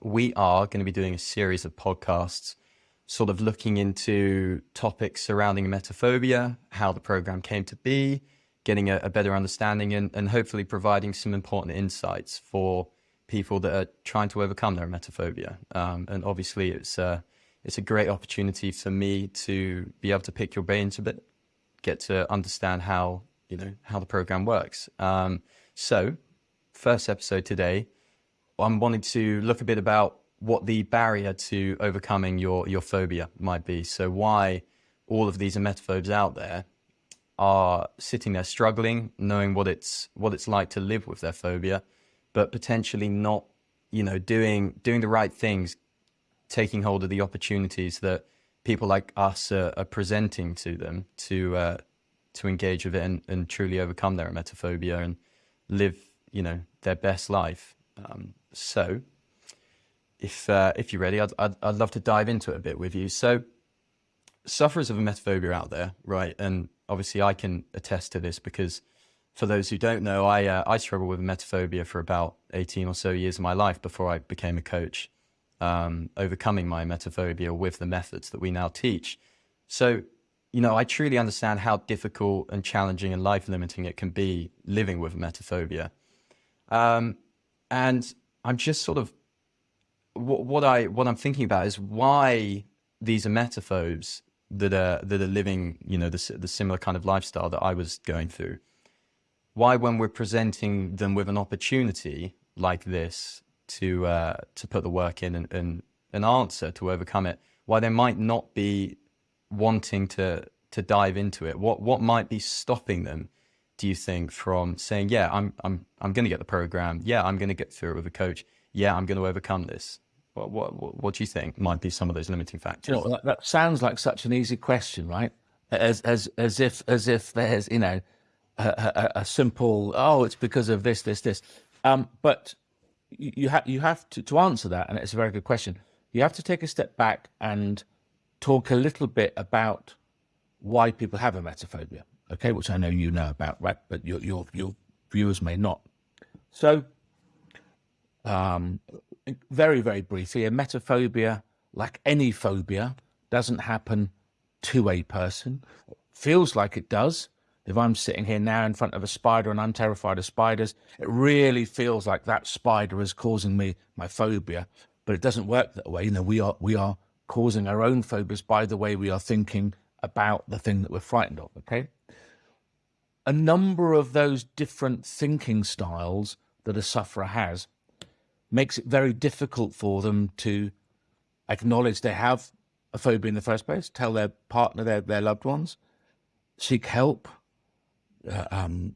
we are going to be doing a series of podcasts, sort of looking into topics surrounding emetophobia, how the program came to be, getting a, a better understanding, and, and hopefully providing some important insights for people that are trying to overcome their emetophobia. Um, and obviously, it's a, it's a great opportunity for me to be able to pick your brains a bit, get to understand how you know how the program works. Um, so, first episode today, I'm wanting to look a bit about what the barrier to overcoming your your phobia might be. So, why all of these emetophobes out there are sitting there struggling, knowing what it's what it's like to live with their phobia, but potentially not, you know, doing doing the right things, taking hold of the opportunities that people like us are, are presenting to them to uh, to engage with it and, and truly overcome their emetophobia and live, you know, their best life. Um, so, if uh, if you're ready, I'd, I'd, I'd love to dive into it a bit with you. So, sufferers of emetophobia out there, right? And obviously, I can attest to this because for those who don't know, I uh, I struggled with emetophobia for about 18 or so years of my life before I became a coach, um, overcoming my emetophobia with the methods that we now teach. So, you know, I truly understand how difficult and challenging and life limiting it can be living with emetophobia. Um, and I'm just sort of what, what I what I'm thinking about is why these emetophobes that are that are living, you know, the the similar kind of lifestyle that I was going through why when we're presenting them with an opportunity like this to uh, to put the work in and, and an answer to overcome it, why they might not be wanting to to dive into it. What what might be stopping them? Do you think from saying, yeah, I'm I'm I'm going to get the program. Yeah, I'm going to get through it with a coach. Yeah, I'm going to overcome this. What what what do you think might be some of those limiting factors? You know, that, sounds like such an easy question, right? As as as if as if there's you know a, a, simple oh it's because of this this this um, but you, you have you have to to answer that and it's a very good question you have to take a step back and talk a little bit about why people have a emetophobia okay which i know you know about right but your your, your viewers may not so um, very very briefly a emetophobia like any phobia doesn't happen to a person feels like it does if I'm sitting here now in front of a spider and I'm terrified of spiders, it really feels like that spider is causing me my phobia. But it doesn't work that way. You know, we are we are causing our own phobias by the way we are thinking about the thing that we're frightened of. Okay. A number of those different thinking styles that a sufferer has makes it very difficult for them to acknowledge they have a phobia in the first place, tell their partner, their, their loved ones, seek help, uh, um,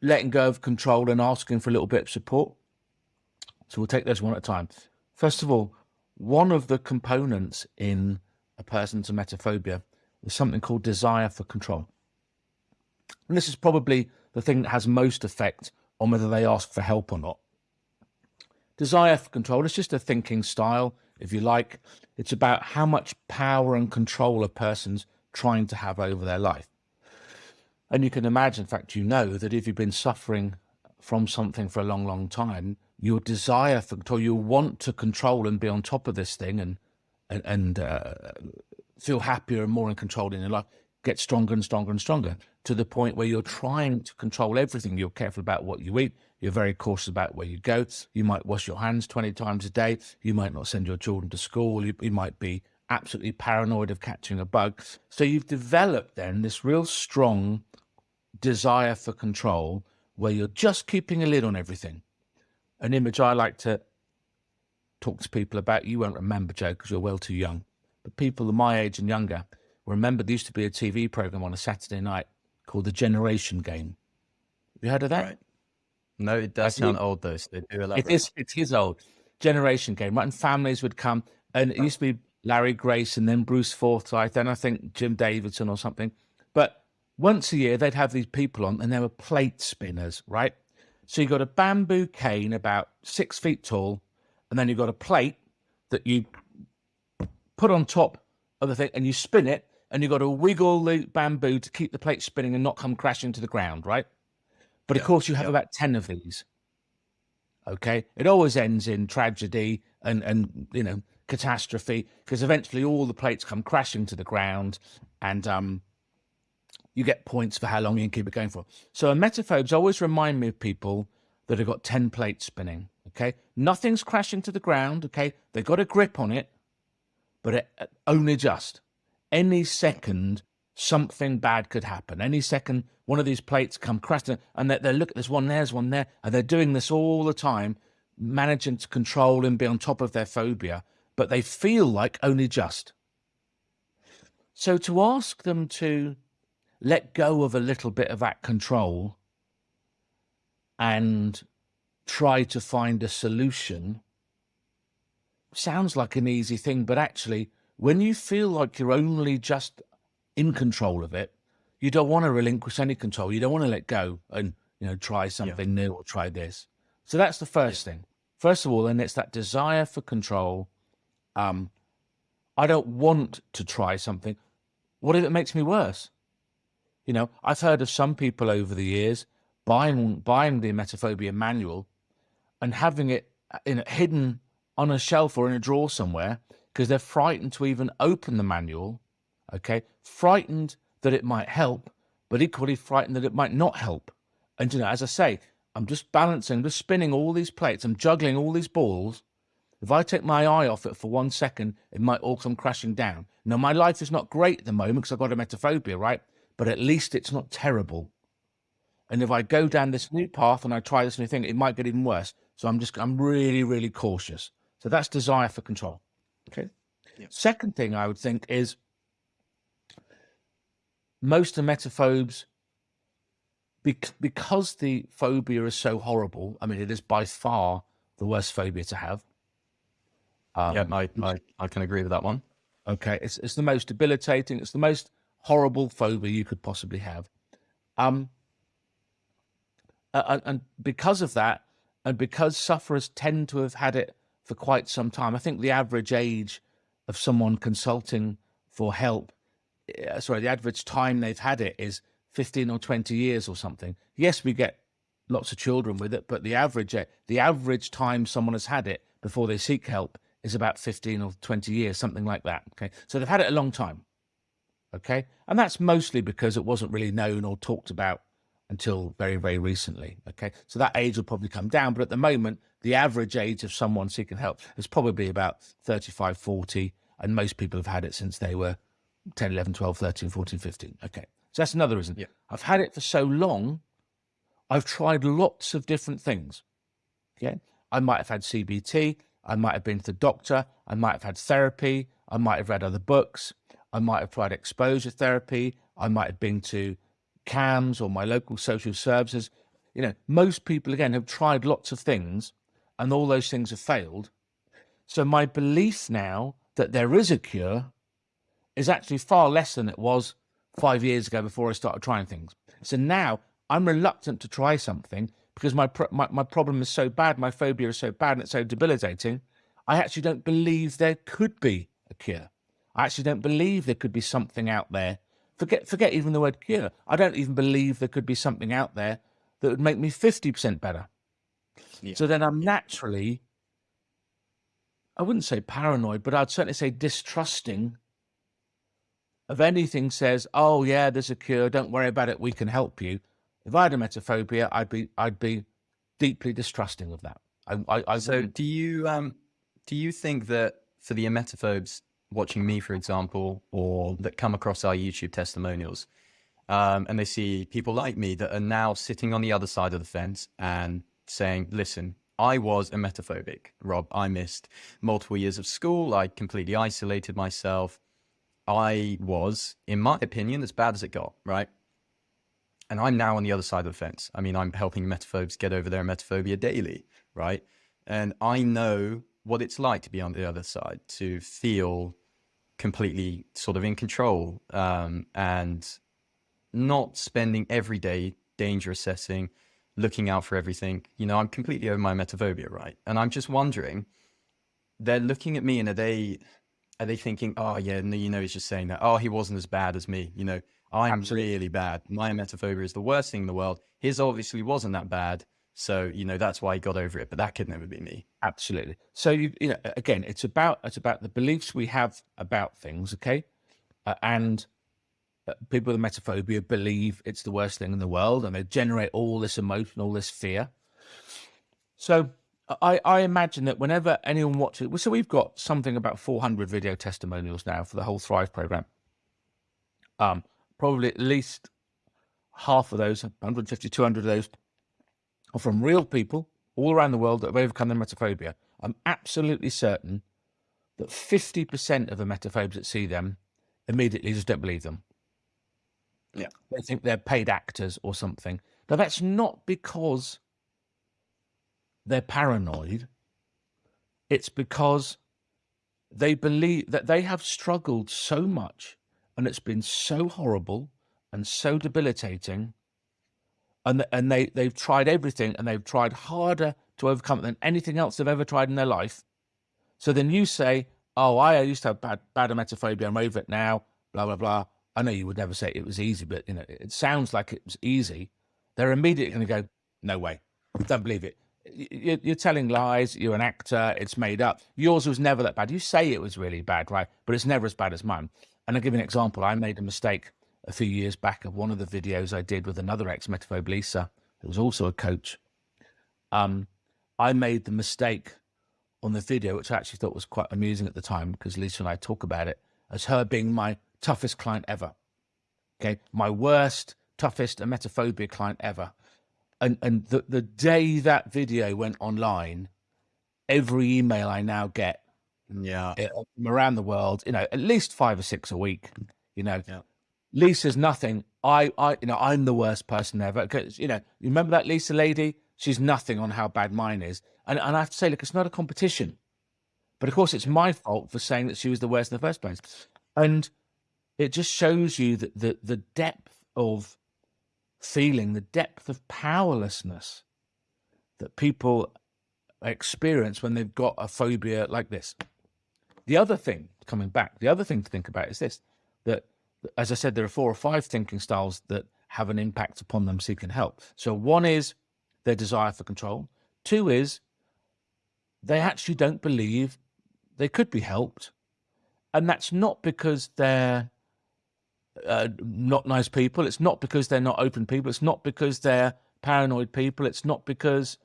letting go of control and asking for a little bit of support. So we'll take those one at a time. First of all, one of the components in a person's emetophobia is something called desire for control. And this is probably the thing that has most effect on whether they ask for help or not. Desire for control is just a thinking style, if you like. It's about how much power and control a person's trying to have over their life. And you can imagine, in fact, you know that if you've been suffering from something for a long, long time, your desire for control, you want to control and be on top of this thing and and, and uh, feel happier and more in control in your life, get stronger and stronger and stronger to the point where you're trying to control everything. You're careful about what you eat. You're very cautious about where you go. You might wash your hands 20 times a day. You might not send your children to school. You, you might be absolutely paranoid of catching a bug. So you've developed then this real strong desire for control where you're just keeping a lid on everything. An image I like to talk to people about, you won't remember, Joe, because you're well too young, but people of my age and younger remember there used to be a TV program on a Saturday night called The Generation Game. You heard of that? Right. No, it does sound old though. So it is. It is old. Generation Game, right? And families would come, and it used to be Larry Grayson, and then Bruce Forsyth, then I think Jim Davidson or something. But once a year they'd have these people on and they were plate spinners, right? So you got a bamboo cane about six feet tall, and then you've got a plate that you put on top of the thing and you spin it, and you've got to wiggle the bamboo to keep the plate spinning and not come crashing to the ground, right? But of course, you have about 10 of these. Okay, it always ends in tragedy and and you know catastrophe because eventually all the plates come crashing to the ground, and um, you get points for how long you can keep it going for. So emetophobes always remind me of people that have got ten plates spinning. Okay, nothing's crashing to the ground. Okay, They've got a grip on it, but it, only just. Any second, something bad could happen. Any second, one of these plates come crashing, and they're, they're look. There's one there, there's one there, and they're doing this all the time, managing to control and be on top of their phobia, but they feel like only just. So to ask them to let go of a little bit of that control and try to find a solution sounds like an easy thing, but actually, when you feel like you're only just in control of it, you don't want to relinquish any control. You don't want to let go and you know try something yeah. new or try this. So that's the first yeah. thing. First of all, then it's that desire for control. Um, I don't want to try something. What if it makes me worse? You know, I've heard of some people over the years buying buying the emetophobia manual and having it uh, in hidden on a shelf or in a drawer somewhere because they're frightened to even open the manual. Okay, frightened that it might help, but equally frightened that it might not help. And you know, as I say, I'm just balancing, just spinning all these plates. I'm juggling all these balls. If I take my eye off it for one second, it might all come crashing down. Now, my life is not great at the moment because I've got a emetophobia, right? But at least it's not terrible. And if I go down this new path and I try this new thing, it might get even worse. So I'm just, I'm really, really cautious. So that's desire for control. Okay. Second thing I would think is most emetophobes, because the phobia is so horrible, I mean, it is by far the worst phobia to have. Um, yeah, I, I, I can agree with that one. Okay. It's, it's the most debilitating. It's the most horrible phobia you could possibly have. Um, and, and because of that, and because sufferers tend to have had it for quite some time, I think the average age of someone consulting for help, uh, sorry, the average time they've had it is 15 or 20 years or something. Yes, we get lots of children with it, but the average the average time someone has had it before they seek help is about 15 or 20 years, something like that. Okay. So they've had it a long time. Okay. And that's mostly because it wasn't really known or talked about until very, very recently. Okay, so that age will probably come down, but at the moment, the average age of someone seeking help is probably about 35, 40, and most people have had it since they were 10, 11, 12, 13, 14, 15. Okay, so that's another reason. Yeah. I've had it for so long, I've tried lots of different things. Okay, I might have had CBT, I might have been to the doctor, I might have had therapy, I might have read other books, I might have tried exposure therapy, I might have been to CAMHS or my local social services. You know, most people, again, have tried lots of things and all those things have failed. So my belief now that there is a cure is actually far less than it was five years ago before I started trying things. So now I'm reluctant to try something because my, my, my problem is so bad, my phobia is so bad and it's so debilitating. I actually don't believe there could be a cure. I actually don't believe there could be something out there Forget, forget even the word cure. I don't even believe there could be something out there that would make me 50% better. Yeah. So then I'm naturally, I wouldn't say paranoid, but I'd certainly say distrusting of anything says, oh yeah, there's a cure. Don't worry about it. We can help you. If I had emetophobia, I'd be, I'd be deeply distrusting of that. I, I, I so do you, um, do you think that for the emetophobes, watching me, for example, or that come across our YouTube testimonials, um, and they see people like me that are now sitting on the other side of the fence and saying, listen, I was emetophobic, Rob. I missed multiple years of school. I completely isolated myself. I was, in my opinion, as bad as it got, right? And I'm now on the other side of the fence. I mean, I'm helping emetophobes get over their emetophobia daily, right? And I know what it's like to be on the other side, to feel completely sort of in control um, and not spending every day danger assessing, looking out for everything. You know, I'm completely over my emetophobia, right? And I'm just wondering, they're looking at me and are they are they thinking, oh yeah, no, you know, he's just saying that. Oh, he wasn't as bad as me. You know, I'm Absolutely. really bad. My emetophobia is the worst thing in the world. His obviously wasn't that bad. So, you know, that's why he got over it, but that could never be me. Absolutely. So you, you know, again, it's about it's about the beliefs we have about things, okay? Uh, and people with emetophobia believe it's the worst thing in the world, and they generate all this emotion, all this fear. So I, I imagine that whenever anyone watches, so we've got something about 400 video testimonials now for the whole Thrive program. Um, probably at least half of those, 150, 200 of those, are from real people all around the world that have overcome their emetophobia. I'm absolutely certain that 50% of the emetophobes that see them immediately just don't believe them. Yeah. They think they're paid actors or something. Now, that's not because they're paranoid. It's because they believe that they have struggled so much and it's been so horrible and so debilitating and and they they've tried everything and they've tried harder to overcome it than anything else they've ever tried in their life so then you say oh i used to have bad bad emetophobia i'm over it now blah blah blah i know you would never say it was easy but you know it sounds like it was easy they're immediately going to go no way don't believe it you're telling lies. You're an actor. It's made up. Yours was never that bad. You say it was really bad, right? But it's never as bad as mine. And I'll give you an example. I made a mistake a few years back of one of the videos I did with another ex-emetophobe, Lisa, who was also a coach. Um, I made the mistake on the video, which I actually thought was quite amusing at the time because Lisa and I talk about it as her being my toughest client ever. Okay, my worst, toughest emetophobia client ever and and the the day that video went online, every email I now get, yeah, eh, from around the world, you know, at least five or six a week, you know. Yeah. Lisa's nothing. I, I, you know, I'm the worst person ever. Because you know, you remember that Lisa lady? She's nothing on how bad mine is. And and I have to say, look, it's not a competition. But of course, it's my fault for saying that she was the worst in the first place. And it just shows you that the the depth of feeling the depth of powerlessness that people experience when they've got a phobia like this. The other thing, coming back, the other thing to think about is this that, as I said, there are four or five thinking styles that have an impact upon them seeking help. So, one is their desire for control, two is they actually don't believe they could be helped. And that's not because they're uh, not nice people. It's not because they're not open people. It's not because they're paranoid people. It's not because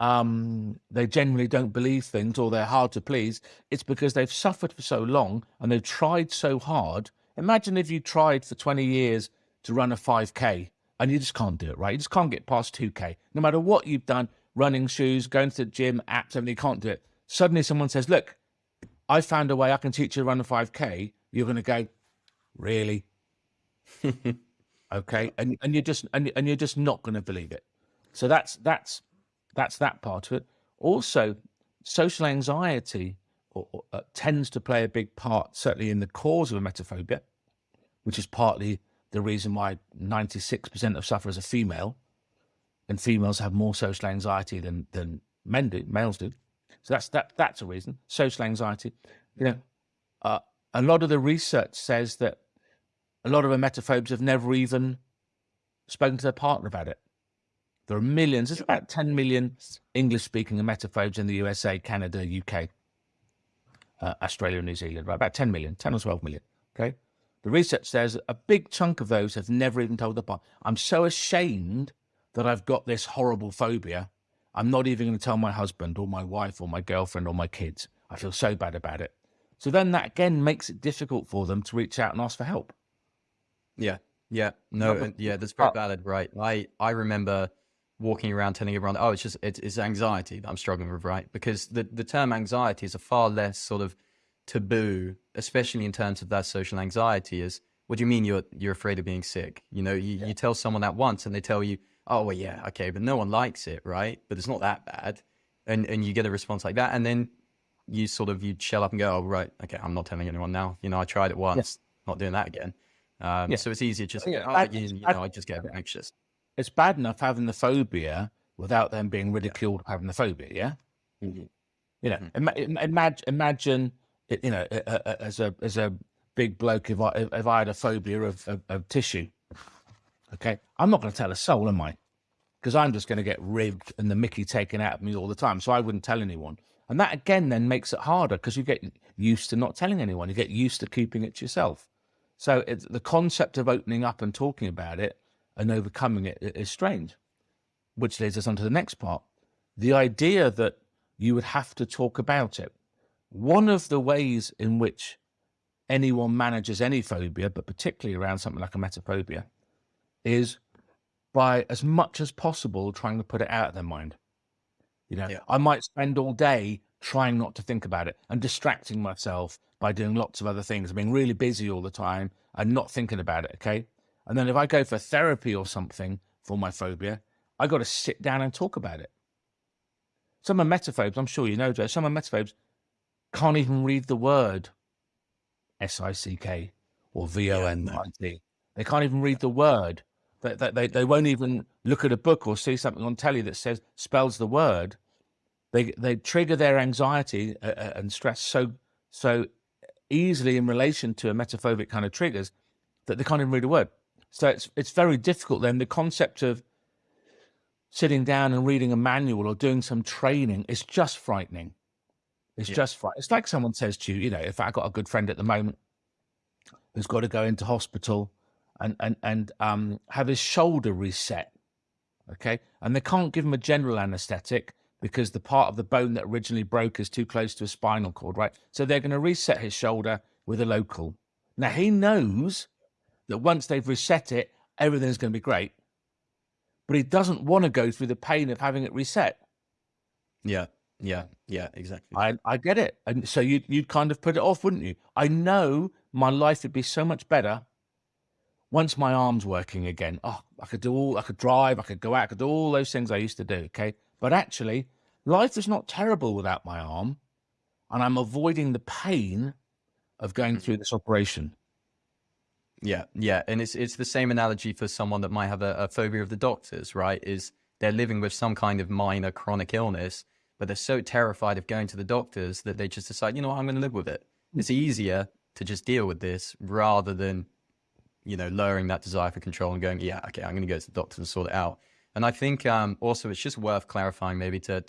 um, they generally don't believe things or they're hard to please. It's because they've suffered for so long and they've tried so hard. Imagine if you tried for 20 years to run a 5K and you just can't do it, right? You just can't get past 2K. No matter what you've done, running shoes, going to the gym, apps, everything, you can't do it. Suddenly someone says, look, I found a way I can teach you to run a 5K. You're going to go, really? okay, and and you're just and, and you're just not going to believe it. So that's that's that's that part of it. Also, social anxiety or, or, uh, tends to play a big part, certainly in the cause of emetophobia, which is partly the reason why 96% of sufferers are female, and females have more social anxiety than than men do, males do. So that's that that's a reason. Social anxiety, you know, uh, a lot of the research says that a lot of emetophobes have never even spoken to their partner about it. There are millions, there's about 10 million English speaking emetophobes in the USA, Canada, UK, uh, Australia, New Zealand, right? About 10 million, 10 or 12 million. Okay. The research says a big chunk of those have never even told their partner. I'm so ashamed that I've got this horrible phobia. I'm not even going to tell my husband or my wife or my girlfriend or my kids. I feel so bad about it. So then that again makes it difficult for them to reach out and ask for help. Yeah. Yeah. No, yeah, that's very valid, right? I I remember walking around telling everyone, oh, it's just it's, it's anxiety that I'm struggling with, right? Because the the term anxiety is a far less sort of taboo, especially in terms of that social anxiety. Is what do you mean you're you're afraid of being sick? You know, you, yeah. you tell someone that once and they tell you, oh well, yeah, okay, but no one likes it, right? But it's not that bad, and and you get a response like that, and then you sort of you shell up and go, oh right, okay, I'm not telling anyone now. You know, I tried it once, not doing that again. Um, yeah. So it's easier just, yeah, oh, you, you know, I just get a bit anxious. It's bad enough having the phobia without them being ridiculed having the phobia. Yeah. Mm-hmm. You know, mm-hmm. imagine, imagine, you know, as a, as a big bloke, if I, if I had a phobia of, of, of tissue, okay, I'm not going to tell a soul, am I? because I'm just going to get ribbed and the Mickey taken out of me all the time. So I wouldn't tell anyone. And that again then makes it harder because you get used to not telling anyone. You get used to keeping it to yourself. So it's, the concept of opening up and talking about it and overcoming it is strange, which leads us on to the next part. The idea that you would have to talk about it. One of the ways in which anyone manages any phobia, but particularly around something like emetophobia, is by as much as possible trying to put it out of their mind. You know, Yeah. I might spend all day trying not to think about it and distracting myself by doing lots of other things, being really busy all the time and not thinking about it. Okay. And then if I go for therapy or something for my phobia, I got to sit down and talk about it. Some emetophobes, I'm sure you know, Joe, some emetophobes can't even read the word S I C K or V O N I T. They can't even read the word. They, they, they, they won't even look at a book or see something on telly that says spells the word. They they trigger their anxiety uh, uh, and stress so so easily in relation to a emetophobic kind of triggers that they can't even read a word. So it's it's very difficult. Then the concept of sitting down and reading a manual or doing some training is just frightening. It's Yeah. just frightening. It's like someone says to you, you know, if I got a good friend at the moment who's got to go into hospital and and and um have his shoulder reset, okay, and they can't give him a general anaesthetic because the part of the bone that originally broke is too close to a spinal cord, right? So they're going to reset his shoulder with a local. Now he knows that once they've reset it, everything's going to be great, but he doesn't want to go through the pain of having it reset. Yeah. Yeah. Yeah. Exactly. I I get it, and so you you'd kind of put it off, wouldn't you? I know my life would be so much better once my arms working again. Oh, I could do all, I could drive, I could go out, I could do all those things I used to do. Okay, but actually, life is not terrible without my arm, and I'm avoiding the pain of going through this operation. Yeah, yeah, and it's it's the same analogy for someone that might have a, a phobia of the doctors, right? Is they're living with some kind of minor chronic illness, but they're so terrified of going to the doctors that they just decide, you know what, I'm going to live with it. Hmm. It's easier to just deal with this rather than, you know, lowering that desire for control and going, yeah, okay, I'm going to go to the doctor and sort it out. And I think um, also it's just worth clarifying maybe to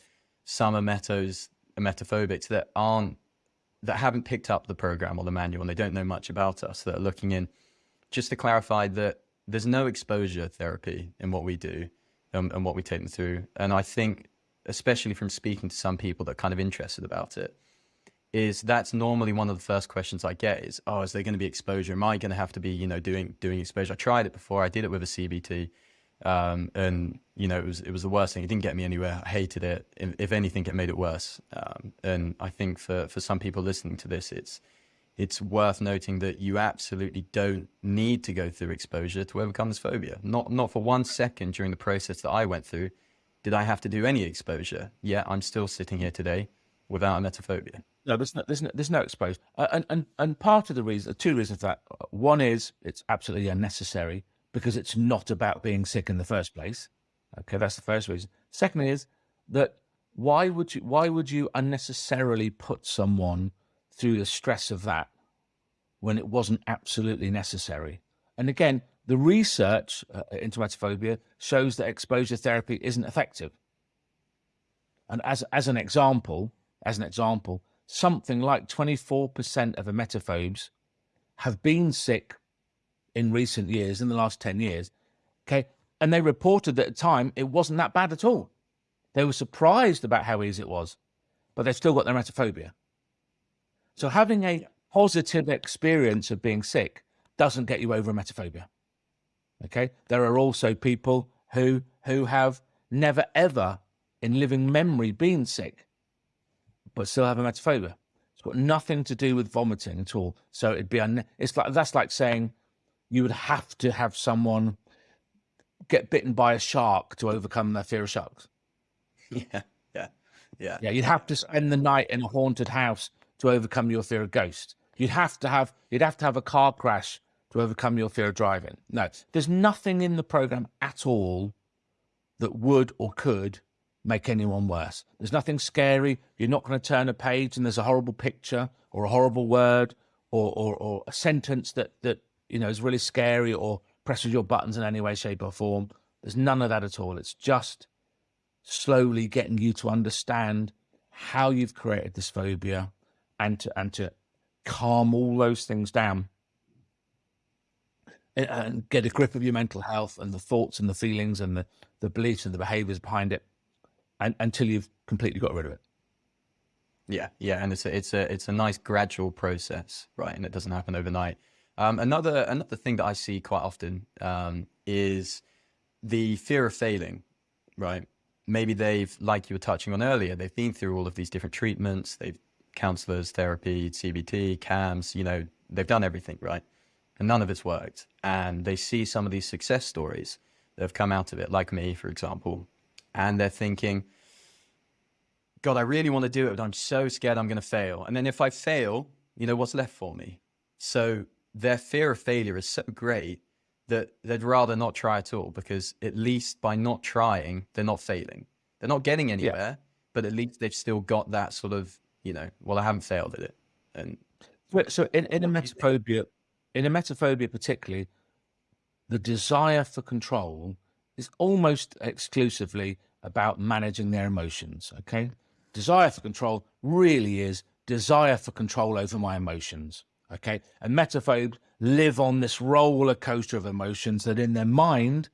some emetos, emetophobics that aren't that haven't picked up the program or the manual and they don't know much about us that are looking in just to clarify that there's no exposure therapy in what we do um, and what we take them through. And I think, especially from speaking to some people that are kind of interested about it, is that's normally one of the first questions I get is, oh, is there going to be exposure? Am I going to have to be, you know, doing doing exposure? I tried it before. I did it with a CBT, um, and you know, it was it was the worst thing. It didn't get me anywhere. I hated it. If, anything, it made it worse. Um, and I think for for some people listening to this, it's it's worth noting that you absolutely don't need to go through exposure to overcome this phobia. Not not for one second during the process that I went through did I have to do any exposure. Yet I'm still sitting here today without a emetophobia. No, there's no, there's no, there's no exposed, uh, and and and part of the reason, two reasons for that. One is it's absolutely unnecessary because it's not about being sick in the first place. Okay, that's the first reason. Second is that why would you why would you unnecessarily put someone through the stress of that when it wasn't absolutely necessary? And again, the research uh, into emetophobia shows that exposure therapy isn't effective. And as as an example, as an example, something like 24% of emetophobes have been sick in recent years, in the last 10 years. Okay. And they reported that at the time it wasn't that bad at all. They were surprised about how easy it was, but they've still got their emetophobia. So having a positive experience of being sick doesn't get you over emetophobia. Okay. There are also people who who have never ever in living memory been sick, but still have emetophobia. It's got nothing to do with vomiting at all. So it'd be un- it's like that's like saying you would have to have someone get bitten by a shark to overcome their fear of sharks. Yeah, yeah, yeah, Yeah, you'd have to spend the night in a haunted house to overcome your fear of ghosts. You'd have to have you'd have to have a car crash to overcome your fear of driving. No, there's nothing in the program at all that would or could make anyone worse. There's nothing scary. You're not going to turn a page and there's a horrible picture or a horrible word or, or, or a sentence that, that, you know, is really scary or presses your buttons in any way, shape or form. There's none of that at all. It's just slowly getting you to understand how you've created this phobia and to and to calm all those things down and, and get a grip of your mental health and the thoughts and the feelings and the, the beliefs and the behaviors behind it and, until you've completely got rid of it. Yeah, yeah, and it's a it's a it's a nice gradual process, right? And it doesn't happen overnight. Um, another another thing that I see quite often um, is the fear of failing, right? Maybe they've, like you were touching on earlier, they've been through all of these different treatments, they've counselors, therapy, CBT, CAMHS, you know, they've done everything, right? And none of it's worked. And they see some of these success stories that have come out of it, like me, for example, and they're thinking, God, I really want to do it, but I'm so scared I'm going to fail. And then if I fail, you know, what's left for me? So their fear of failure is so great that they'd rather not try at all because at least by not trying, they're not failing. They're not getting anywhere, yeah. but at least they've still got that sort of, you know, well, I haven't failed at it. And so in, in emetophobia, in a emetophobia particularly, the desire for control is almost exclusively about managing their emotions. Okay. Desire for control really is desire for control over my emotions. Okay. And emetophobes live on this roller coaster of emotions that in their mind,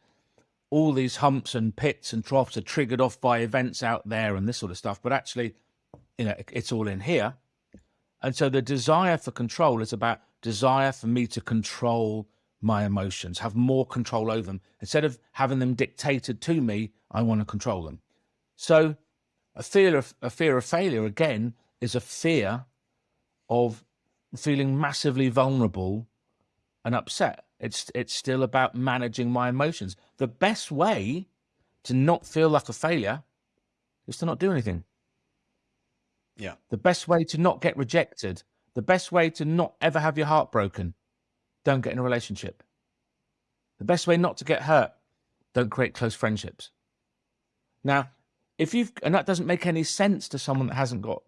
all these humps and pits and troughs are triggered off by events out there and this sort of stuff. But actually, you know, it's all in here. And so the desire for control is about desire for me to control my emotions, have more control over them. Instead of having them dictated to me, I want to control them. So a fear of a fear of failure again is a fear of feeling massively vulnerable and upset. It's it's still about managing my emotions. The best way to not feel like a failure is to not do anything. Yeah. The best way to not get rejected, the best way to not ever have your heart broken, don't get in a relationship. The best way not to get hurt, don't create close friendships. Now, if you've, and that doesn't make any sense to someone that hasn't got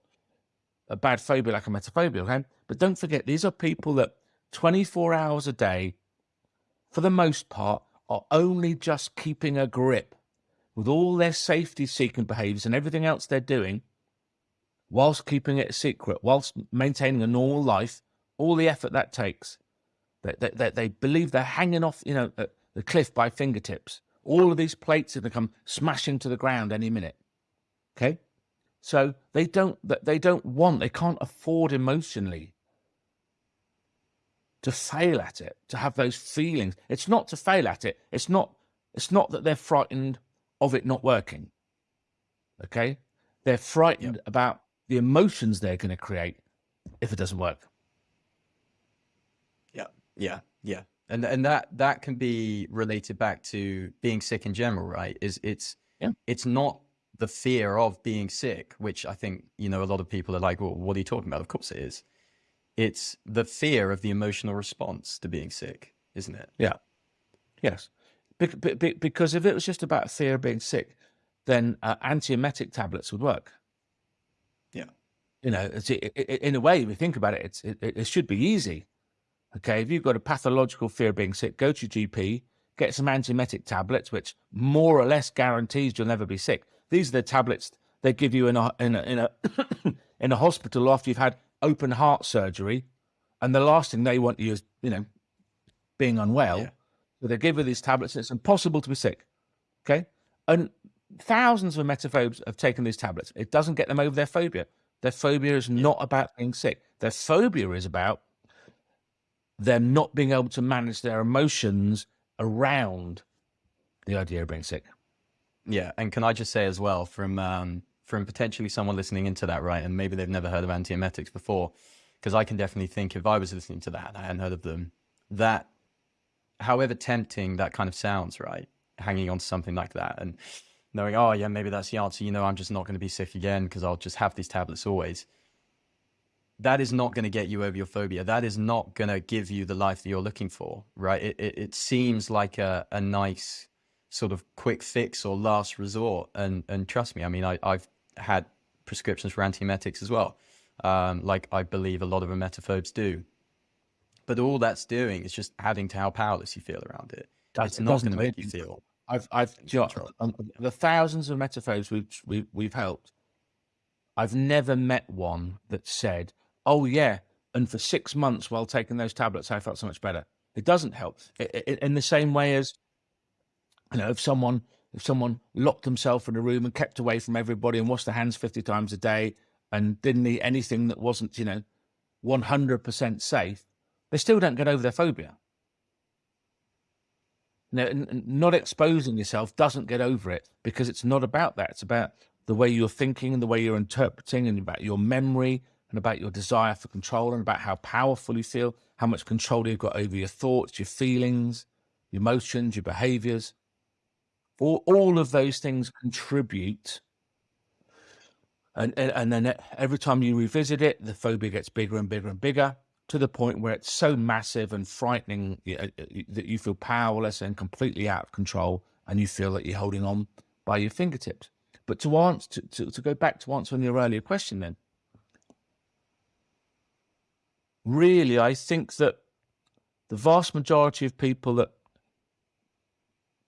a bad phobia like emetophobia, okay? But don't forget, these are people that 24 hours a day, for the most part, are only just keeping a grip with all their safety seeking behaviors and everything else they're doing, whilst keeping it a secret, whilst maintaining a normal life, all the effort that takes. They, they, they believe they're hanging off, you know, the cliff by fingertips. All of these plates are going to come smashing to the ground any minute. Okay, so they don't they don't want they can't afford emotionally to fail at it, to have those feelings. It's not to fail at it. It's not it's not that they're frightened of it not working. Okay, they're frightened yep. about the emotions they're going to create if it doesn't work. Yeah, yeah, yeah and and that that can be related back to being sick in general right is it's yeah. it's not the fear of being sick which i think you know a lot of people are like well what are you talking about? Of course it is. It's the fear of the emotional response to being sick isn't it? Yeah. Yes. Be be because if it was just about fear of being sick then uh, antiemetic tablets would work. Yeah. You know in a way if you think about it it's it, it should be easy. Okay, if you've got a pathological fear of being sick, go to your GP, get some antiemetic tablets, which more or less guarantees you'll never be sick. These are the tablets they give you in a in a in a, in a hospital after you've had open heart surgery, and the last thing they want you is you know being unwell. Yeah. So they give you these tablets, and it's impossible to be sick. Okay, and thousands of emetophobes have taken these tablets. It doesn't get them over their phobia. Their phobia is not about being sick. Their phobia is about them not being able to manage their emotions around the idea of being sick. Yeah, and can I just say as well, from um, from potentially someone listening into that, right, and maybe they've never heard of antiemetics before, because I can definitely think if I was listening to that and I hadn't heard of them, that however tempting that kind of sounds, right, hanging on to something like that and knowing, oh yeah, maybe that's the answer. You know, I'm just not going to be sick again because I'll just have these tablets always that is not going to get you over your phobia. That is not going to give you the life that you're looking for, right? It, it, it, seems like a, a nice sort of quick fix or last resort. And, and trust me, I mean, I, I've had prescriptions for antiemetics as well, um, like I believe a lot of emetophobes do. But all that's doing is just adding to how powerless you feel around it. That's, it's not going to make you feel. I've, I've, you know, um, the thousands of emetophobes we've, we've, we've helped, I've never met one that said, oh yeah, and for six months while taking those tablets, I felt so much better. It doesn't help. It, it, in the same way as, you know, if someone, if someone locked themselves in a room and kept away from everybody and washed their hands 50 times a day and didn't eat anything that wasn't, you know, 100% safe, they still don't get over their phobia. Now, not exposing yourself doesn't get over it because it's not about that. It's about the way you're thinking and the way you're interpreting and about your memory and about your desire for control and about how powerful you feel, how much control you've got over your thoughts, your feelings, your emotions, your behaviors. All, all of those things contribute. And, and, and then every time you revisit it, the phobia gets bigger and bigger and bigger to the point where it's so massive and frightening uh, that you feel powerless and completely out of control and you feel that you're holding on by your fingertips. But to answer, to, to, to go back to answering your earlier question then, really, I think that the vast majority of people that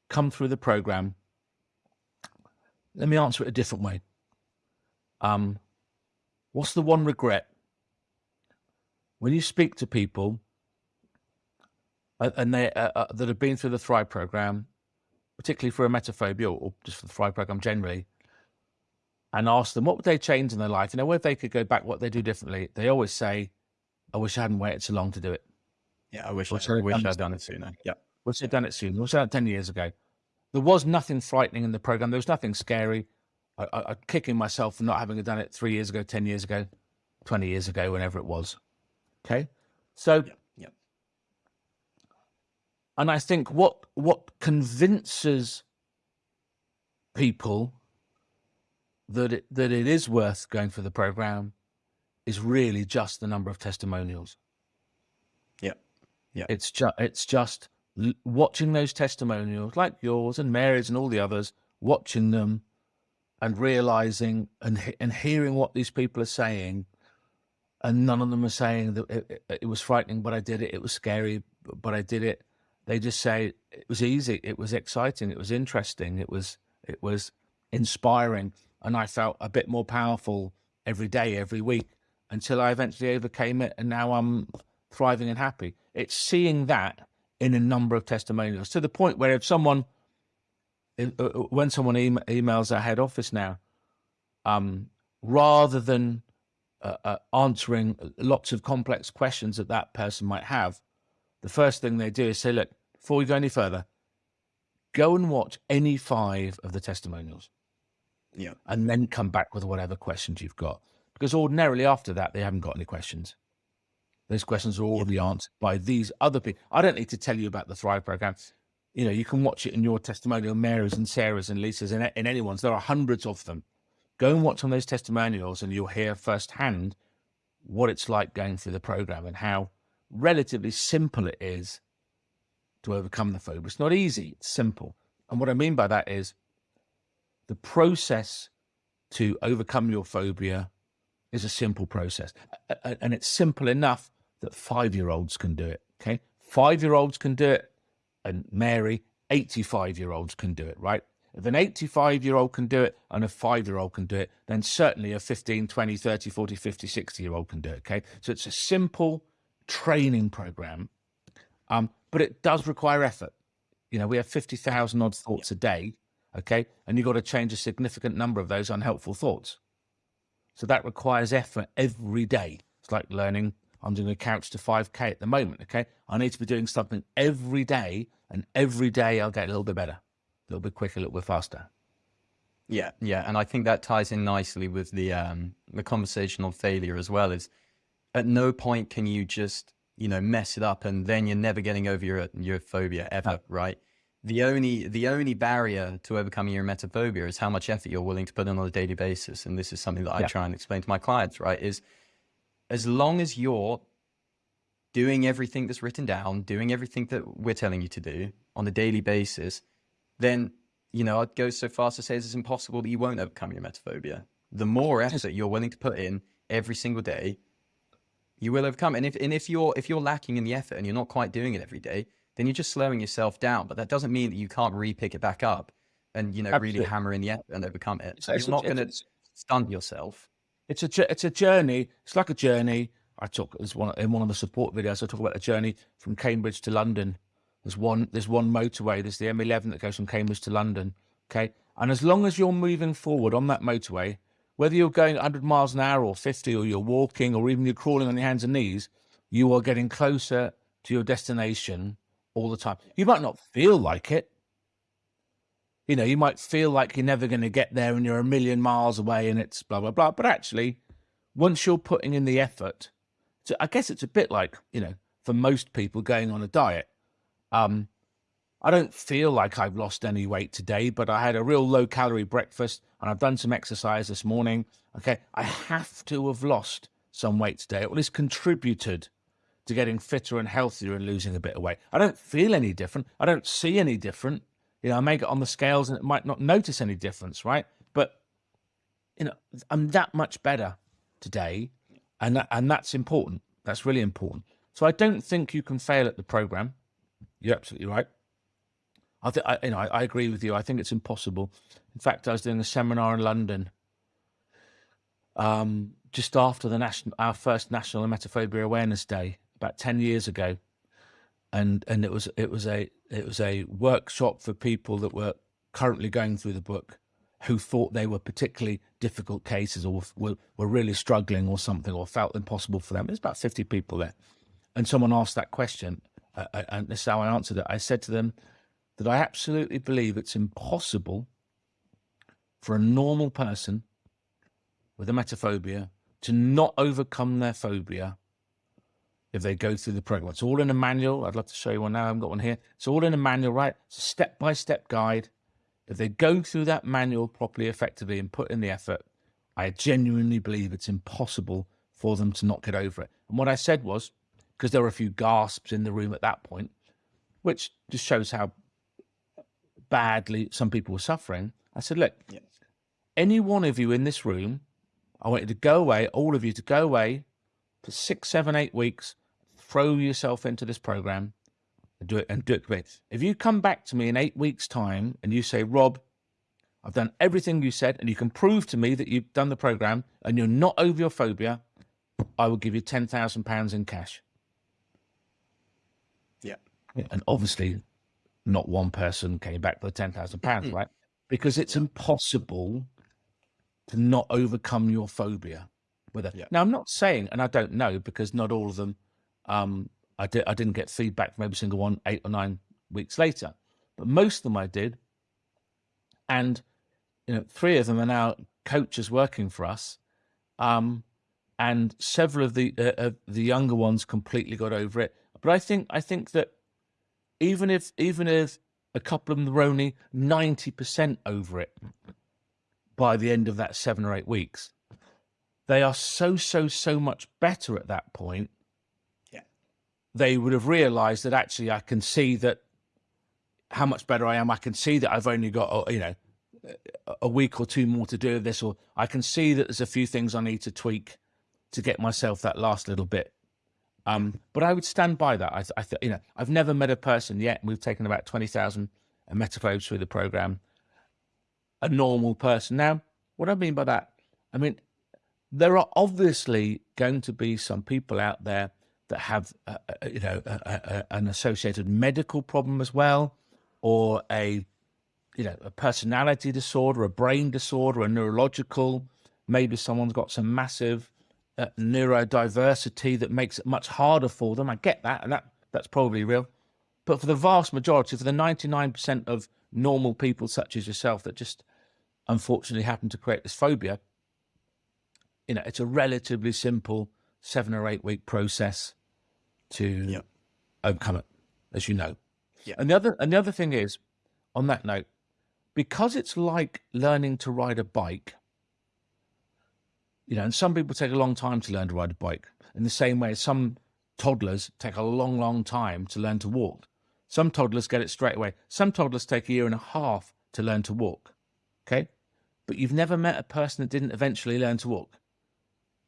come through the program, let me answer it a different way. Um, what's the one regret when you speak to people uh, and they uh, uh, that have been through the Thrive program, particularly for emetophobia or just for the Thrive program generally, and ask them what would they change in their life, you know, where they could go back, what they do differently, they always say, "I wish I hadn't waited so long to do it." Yeah, I wish I, I wish I'd done it sooner. Yeah, wish I'd done it sooner. Wish I'd done it ten years ago. There was nothing frightening in the program. There was nothing scary. I, I, I'm kicking myself for not having done it three years ago, ten years ago, twenty years ago, whenever it was. Okay. So, yeah, yeah. and I think what what convinces people that it, that it is worth going for the program is really just the number of testimonials. Yeah, yeah. It's just it's just watching those testimonials, like yours and Mary's and all the others, watching them and realizing and and hearing what these people are saying and none of them are saying that it, it, it, was frightening, but I did it. It was scary, but I did it. They just say it was easy. It was exciting. It was interesting. It was it was inspiring, and I felt a bit more powerful every day, every week, until I eventually overcame it, and now I'm thriving and happy. It's seeing that in a number of testimonials to the point where if someone, uh, uh, when someone emails our head office now, um, rather than uh, uh, answering lots of complex questions that that person might have, the first thing they do is say, look, before we go any further, go and watch any five of the testimonials. Yeah. And then come back with whatever questions you've got. Because ordinarily after that, they haven't got any questions. Those questions are already yeah. answered by these other people. I don't need to tell you about the Thrive program. You know, you can watch it in your testimonial, Mary's and Sarah's and Lisa's and in anyone's. There are hundreds of them. Go and watch on those testimonials and you'll hear firsthand what it's like going through the program and how relatively simple it is to overcome the phobia. It's not easy, it's simple. And what I mean by that is the process to overcome your phobia is a simple process. And it's simple enough that five year olds can do it. Okay. Five year olds can do it. And Mary, 85 year olds can do it, right? If an 85 year old can do it and a five year old can do it, then certainly a 15, 20, 30, 40, 50, 60 year old can do it. Okay. So it's a simple training program, um, but it does require effort. You know, we have 50,000 odd thoughts a day. Okay. And you've got to change a significant number of those unhelpful thoughts. So that requires effort every day. It's like learning. I'm doing a couch to 5K at the moment. Okay. I need to be doing something every day, and every day I'll get a little bit better a little bit quicker, a little bit faster. Yeah, yeah, and I think that ties in nicely with the um, the conversation on failure as well. Is at no point can you just you know mess it up and then you're never getting over your your phobia ever, no. right? The only the only barrier to overcoming your emetophobia is how much effort you're willing to put in on a daily basis, and this is something that I yeah. try and explain to my clients. Right? Is as long as you're doing everything that's written down, doing everything that we're telling you to do on a daily basis, then you know I'd go so far as to say it's impossible that you won't overcome your emetophobia. The more effort you're willing to put in every single day, you will overcome. And if and if you're if you're lacking in the effort and you're not quite doing it every day, then you're just slowing yourself down. But that doesn't mean that you can't re-pick it back up and, you know, Absolutely. really hammer in the effort and overcome it. So It's you're not going to stunt yourself. It's a it's a journey. It's like a journey. I talk as one in one of the support videos. I talk about the journey from Cambridge to London. There's one there's one motorway. There's the M11 that goes from Cambridge to London. Okay, and as long as you're moving forward on that motorway, whether you're going 100 miles an hour or 50, or you're walking, or even you're crawling on your hands and knees, you are getting closer to your destination all the time. You might not feel like it. You know, you might feel like you're never going to get there and you're a million miles away and it's blah, blah, blah. But actually, once you're putting in the effort, so I guess it's a bit like, you know, for most people going on a diet. Um, I don't feel like I've lost any weight today, but I had a real low calorie breakfast and I've done some exercise this morning. Okay. I have to have lost some weight today, or at least contributed to getting fitter and healthier and losing a bit of weight. I don't feel any different. I don't see any different. You know, I may get on the scales and it might not notice any difference, right? But you know, I'm that much better today, and that, and that's important. That's really important. So I don't think you can fail at the program. You're absolutely right. I think I, you know I, I agree with you. I think it's impossible. In fact, I was doing a seminar in London um, just after the national our first National Emetophobia Awareness Day about ten years ago, and and it was it was a it was a workshop for people that were currently going through the book who thought they were particularly difficult cases or were, were really struggling or something or felt impossible for them. There's about 50 people there. And someone asked that question, uh, uh, and this is how I answered it. I said to them that I absolutely believe it's impossible for a normal person with a emetophobia to not overcome their phobia if they go through the program. It's all in a manual. I'd love to show you one now. I haven't got one here. It's all in a manual, right? It's a step by step guide. If they go through that manual properly, effectively, and put in the effort, I genuinely believe it's impossible for them to not get over it. And what I said was, because there were a few gasps in the room at that point, which just shows how badly some people were suffering. I said, look, any one of you in this room, I want you to go away, all of you to go away for six, seven, eight weeks, throw yourself into this program and do it and do it. great. If you come back to me in eight weeks' time and you say, Rob, I've done everything you said, and you can prove to me that you've done the program and you're not over your phobia, I will give you ten thousand pounds in cash. Yeah. Yeah, And obviously, not one person came back for the ten thousand pounds, right? Because it's impossible to not overcome your phobia with it. Yeah. Now, I'm not saying, and I don't know because not all of them. Um, I did. I didn't get feedback from every single one eight or nine weeks later, but most of them I did. And you know, three of them are now coaches working for us. Um, and several of the uh, the younger ones completely got over it. But I think I think that even if even if a couple of them were only ninety percent over it by the end of that seven or eight weeks, they are so so so much better at that point. They would have realised that actually I can see that how much better I am. I can see that I've only got uh, you know a week or two more to do this, or I can see that there's a few things I need to tweak to get myself that last little bit. Um, but I would stand by that. I, I you know, I've never met a person yet. We've taken about twenty thousand emetophobes through the program. A normal person. Now, what I mean by that, I mean there are obviously going to be some people out there that have, uh, uh, you know, a, a, an associated medical problem as well, or a you know, a personality disorder, a brain disorder, a neurological. Maybe someone's got some massive uh, neurodiversity that makes it much harder for them. I get that, and that that's probably real. But for the vast majority, for the ninety-nine percent of normal people such as yourself that just unfortunately happen to create this phobia, you know, it's a relatively simple seven or eight week process to Yeah. overcome it, as you know. Yeah. And the other and the other thing is, on that note, because it's like learning to ride a bike. You know, and some people take a long time to learn to ride a bike. In the same way, some toddlers take a long, long time to learn to walk. Some toddlers get it straight away. Some toddlers take a year and a half to learn to walk. Okay, but you've never met a person that didn't eventually learn to walk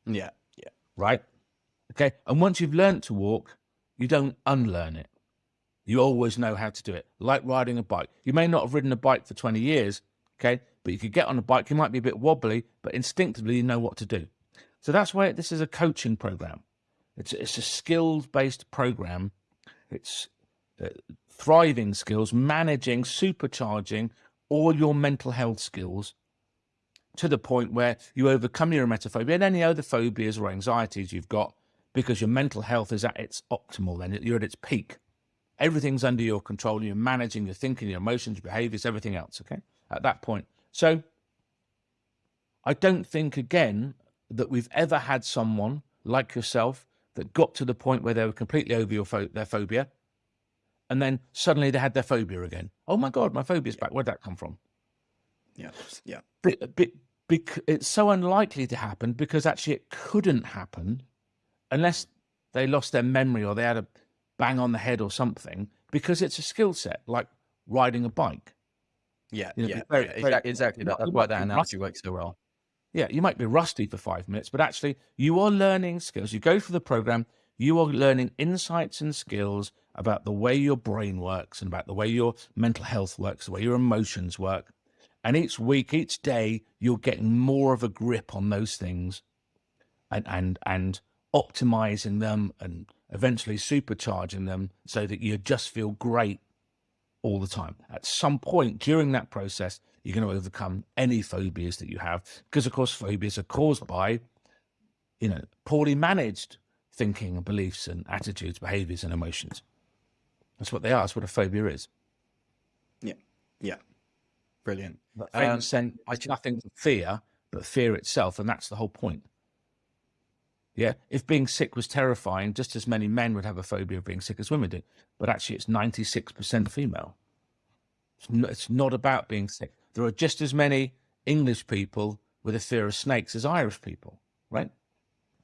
Yeah. Yeah. right? Okay. And once you've learned to walk, you don't unlearn it. You always know how to do it. Like riding a bike. You may not have ridden a bike for 20 years, okay? But you could get on a bike, you might be a bit wobbly, but instinctively you know what to do. So that's why this is a coaching program. It's, it's a skills based program. It's uh, thriving skills, managing, supercharging all your mental health skills to the point where you overcome your emetophobia and any other phobias or anxieties you've got because your mental health is at its optimal then you're at its peak. Everything's under your control you're managing your thinking your emotions your behaviors everything else okay at that point. So i don't think again that we've ever had someone like yourself that got to the point where they were completely over your pho- their phobia and then suddenly they had their phobia again. Oh my god my phobia's back. Where'd that come from? Yeah yeah. But, but, bec- it's so unlikely to happen because actually it couldn't happen unless they lost their memory or they had a bang on the head or something because it's a skill set like riding a bike. Yeah, You know, yeah, very- very- exactly. exactly that. That's why that analogy works so well. Yeah, you might be rusty for five minutes, but actually you are learning skills. You go through the program, you are learning insights and skills about the way your brain works and about the way your mental health works, the way your emotions work. And each week, each day, you're getting more of a grip on those things and and and optimizing them and eventually supercharging them so that you just feel great all the time. At some point during that process, you're going to overcome any phobias that you have because, of course, phobias are caused by, you know, poorly managed thinking and beliefs and attitudes, behaviors and emotions. That's what they are. That's what a phobia is. Yeah, yeah, brilliant. But Um, saying it's nothing fear, but fear itself, and that's the whole point. Yeah, if being sick was terrifying, just as many men would have a phobia of being sick as women do. But actually, it's ninety-six percent female. It's not, it's not about being sick. There are just as many English people with a fear of snakes as Irish people, right?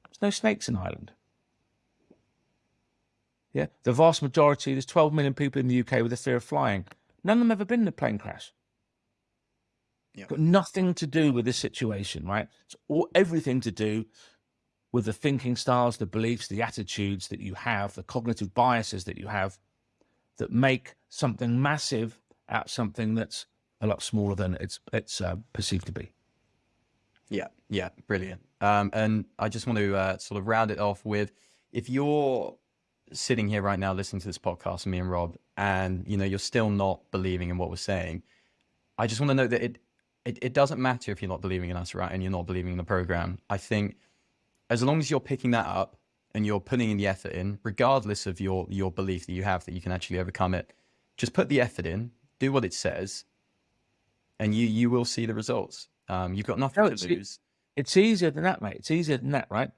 There's no snakes in Ireland. Yeah, the vast majority, there's 12 million people in the UK with a fear of flying. None of them ever been in a plane crash. Yeah. Got nothing to do with this situation, right? It's all everything to do with the thinking styles, the beliefs, the attitudes that you have, the cognitive biases that you have that make something massive out something that's a lot smaller than it's it's uh, perceived to be. Yeah, yeah, brilliant. Um, and I just want to uh, sort of round it off with if you're sitting here right now listening to this podcast, me and Rob, and you know you're still not believing in what we're saying, I just want to note that it, it it doesn't matter if you're not believing in us, right, and you're not believing in the program. I think as long as you're picking that up and you're putting in the effort in, regardless of your your belief that you have that you can actually overcome it, just put the effort in, do what it says, and you you will see the results. Um, you've got nothing No, to it's- lose. It's easier than that, mate. It's easier than that, right?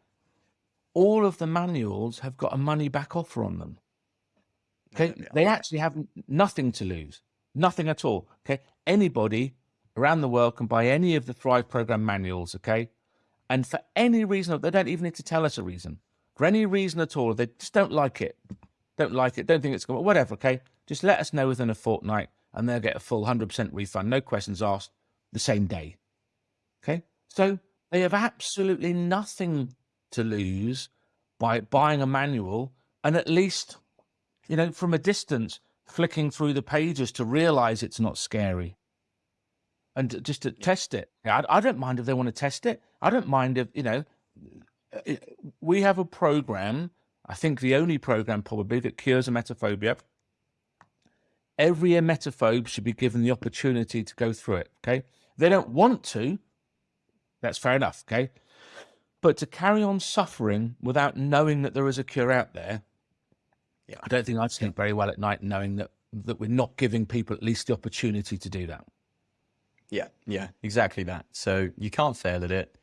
All of the manuals have got a money back offer on them. Okay, they actually have nothing to lose, nothing at all. Okay, anybody around the world can buy any of the Thrive program manuals. Okay, and for any reason, they don't even need to tell us a reason. For any reason at all, they just don't like it, don't like it, don't think it's going. to, Whatever. Okay, just let us know within a fortnight, and they'll get a full hundred percent refund, no questions asked, the same day. Okay, so they have absolutely nothing to lose by buying a manual and at least you know, from a distance, flicking through the pages to realize it's not scary and just to test it. I, I don't mind if they want to test it. I don't mind if, you know, uh, we have a program, I think the only program probably that cures emetophobia. Every emetophobe should be given the opportunity to go through it. Okay. They don't want to. That's fair enough. Okay. But to carry on suffering without knowing that there is a cure out there, Yeah. I don't think I'd sleep very well at night knowing that that we're not giving people at least the opportunity to do that. Yeah, yeah, exactly that. So you can't fail at it.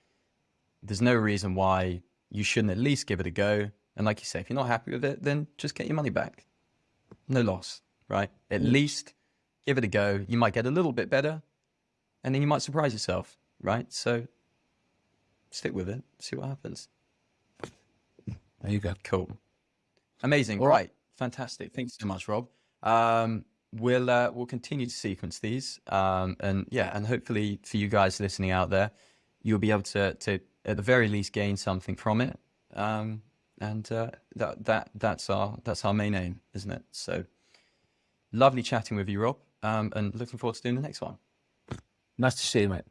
There's no reason why you shouldn't at least give it a go. And like you say, if you're not happy with it, then just get your money back. No loss, right? At least give it a go. You might get a little bit better and then you might surprise yourself, right? So stick with it, see what happens. There you go. Cool. Amazing. All right. right. Fantastic. Thanks so much, Rob. Um, we'll uh, we'll continue to sequence these, um, and yeah, and hopefully for you guys listening out there, you'll be able to to at the very least gain something from it. Um, and uh, that that that's our that's our main aim, isn't it? So lovely chatting with you, Rob, um, and looking forward to doing the next one. Nice to see you, mate.